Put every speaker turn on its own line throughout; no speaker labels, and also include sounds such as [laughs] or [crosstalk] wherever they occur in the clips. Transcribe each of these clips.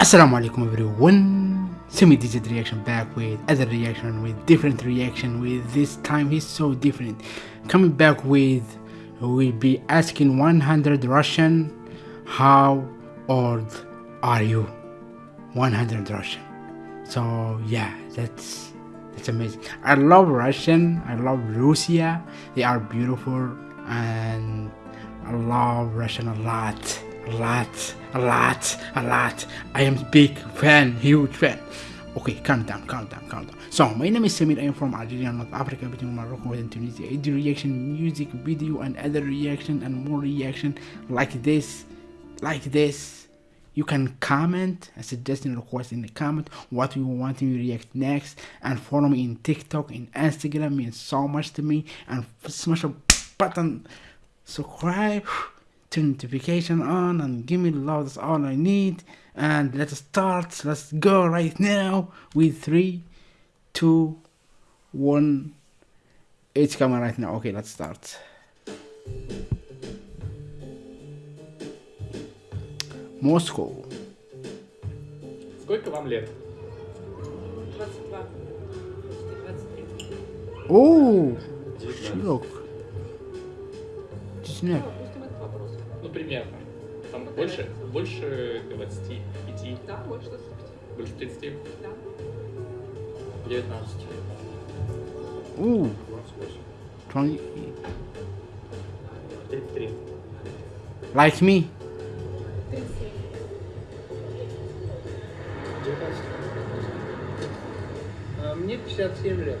Assalamu alaikum everyone. Semi digit reaction back with other reaction with different reaction with this time he's so different. Coming back with we'll be asking 100 Russian how old are you? 100 Russian. So yeah, that's that's amazing. I love Russian. I love Russia. They are beautiful and I love Russian a lot a lot, a lot. I am big fan, huge fan. Okay, calm down, calm down, calm down. So, my name is Samir. I am from Algeria, North Africa, between Morocco and Tunisia. I do reaction, music, video, and other reaction, and more reaction like this, like this. You can comment a suggestion request in the comment what you want me to react next and follow me in TikTok in Instagram means so much to me and smash a button subscribe turn notification on and give me love that's all I need and let's start let's go right now with three two one it's coming right now okay let's start Moscow
Сколько вам лет?
22. 23.
Oh Широк Честно
Ну.
Ну, примерно. Там больше, больше 25,
Да, больше 25.
больше 30,
Да.
19.
Ooh 20
33.
Like me
37.
19. А, Мне 57 лет.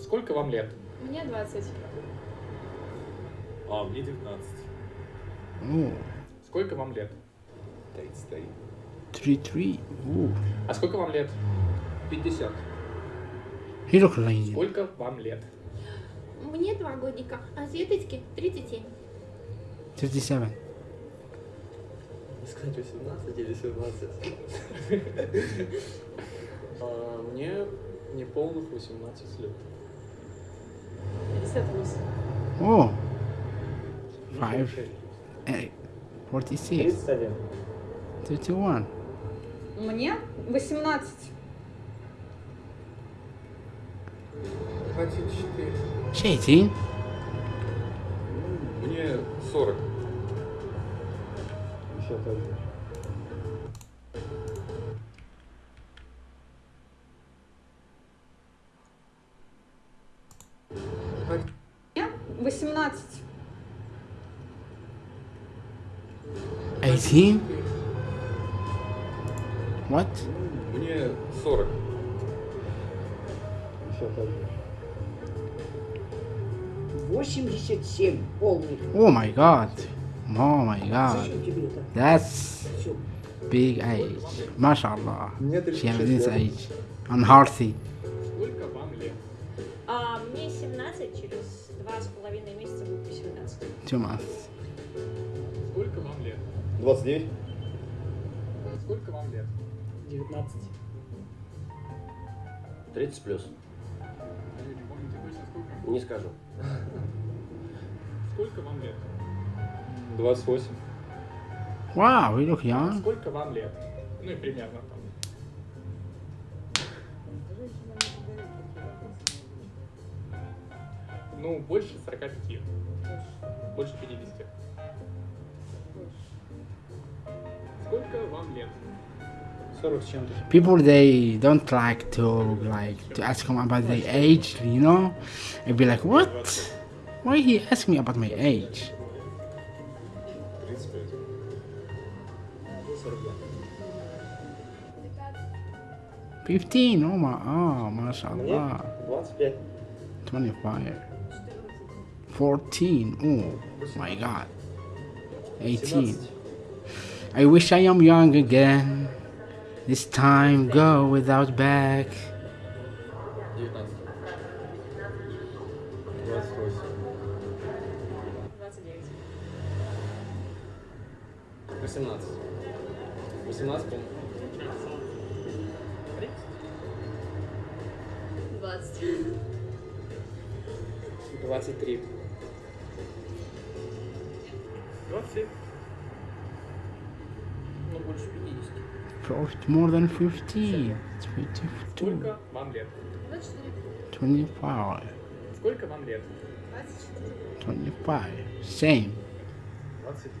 Сколько вам лет?
Мне 20.
А, мне 19.
Ну.
Сколько вам лет?
33.
33. У.
А сколько вам лет?
50.
Сколько вам лет?
Мне два годика, а Светочке 37.
37.
Сказать 18 или 17. [laughs]
А, мне неполных 18 лет.
58.
О! 45, 46,
31.
Мне 18.
24.
18.
Мне 40.
Еще
так же.
18 What?
Мне 40.
51.
87 полных.
Oh my god Oh my god
Зачем тебе это?
That's
Все.
big age MashaAllah
Мне
She has
36
this
лет.
age And healthy
Сколько вам лет?
А, мне 17, через два с половиной месяца будет 18.
Two months
Сколько вам лет?
29.
Сколько вам лет?
19.
30 плюс.
Вы не помните точно сколько?
Не скажу.
Сколько вам лет?
28.
Wow, you look young
Сколько вам лет? Ну и примерно там. Ну, больше 45. Больше 50.
People they don't like to like to ask him about their age, you know, and be like, what? Why he ask me about my age? Fifteen. Oh my. Oh, mashallah. Twenty-five. Fourteen. Oh my God. Eighteen.
17.
I wish I am young again. This time go without back.
19.
28.
29.
more than 50. 22.
Сколько вам лет?
25.
Сколько вам лет?
25. Same.
29.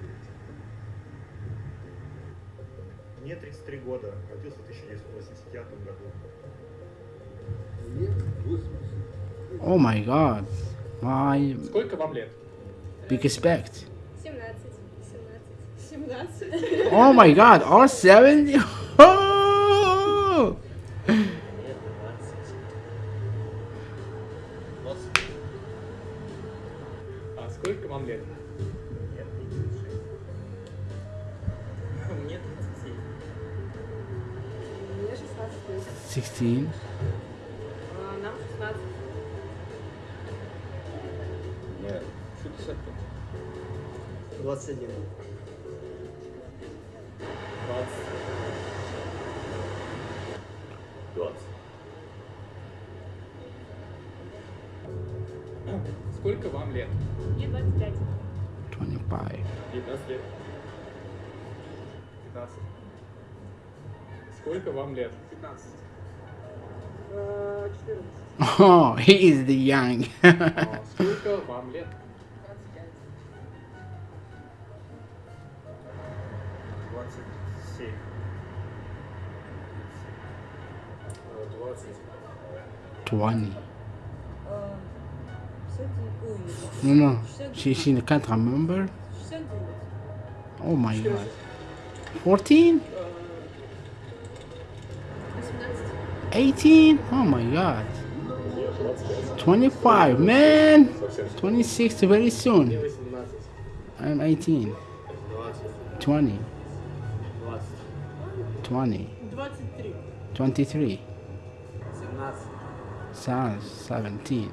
Мне 33 года. Родился в 1985 году.
Oh my god. My
Сколько вам лет?
big respect.
17. 17. 17.
Oh my god, all 70?
А сколько вам лет?
Мне 37.
Мне 16 лет.
16.
А, Нам 16.
Мне 65.
21.
вам лет?
Мне 25.
25.
19 лет.
15. Сколько вам лет?
15.
14.
Oh, he is the young.
А сколько вам лет?
27. 20.
20. No, no. She, she can't remember. Oh my god. 14? 18? Oh my god. 25, man. 26 very soon. I'm 18. 20.
20.
20.
23.
23.
17.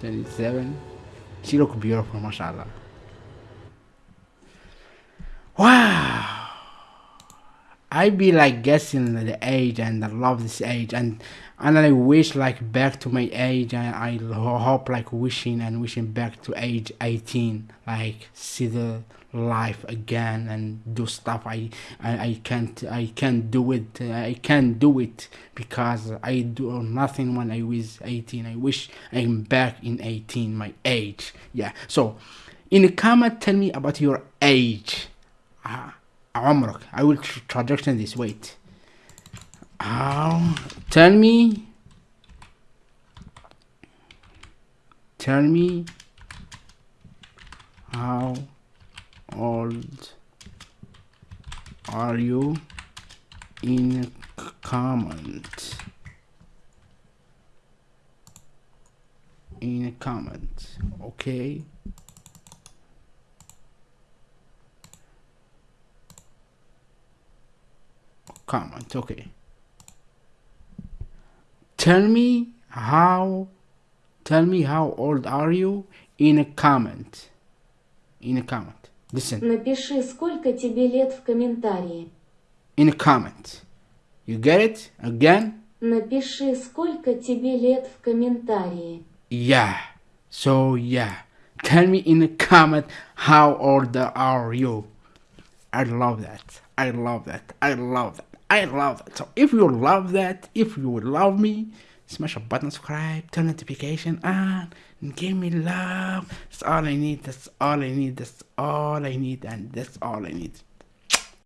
27
she look beautiful mashallah. Wow. I be like guessing the age and I love this age and and I wish like back to my age and I hope like wishing and wishing back to age 18 like see the life again and do stuff I I, I can't I can't do it I can't do it because I do nothing when I was 18 I wish I'm back in 18 my age. Yeah. So in the comment tell me about your age. Uh, عمرك I will tr- traduction this wait um, tell me tell me how old are you in comment in a comment okay comment okay tell me how tell me how old are you in a comment in a comment listen
Напиши, сколько тебе лет в комментарии.
in a comment you get it again
Напиши, сколько тебе лет в комментарии.
yeah so yeah tell me in a comment how old are you i love that i love that i love that i love that so if you love that if you would love me smash a button subscribe turn notification on and give me love. That's all i need. That's all i need. That's all i need and that's all i need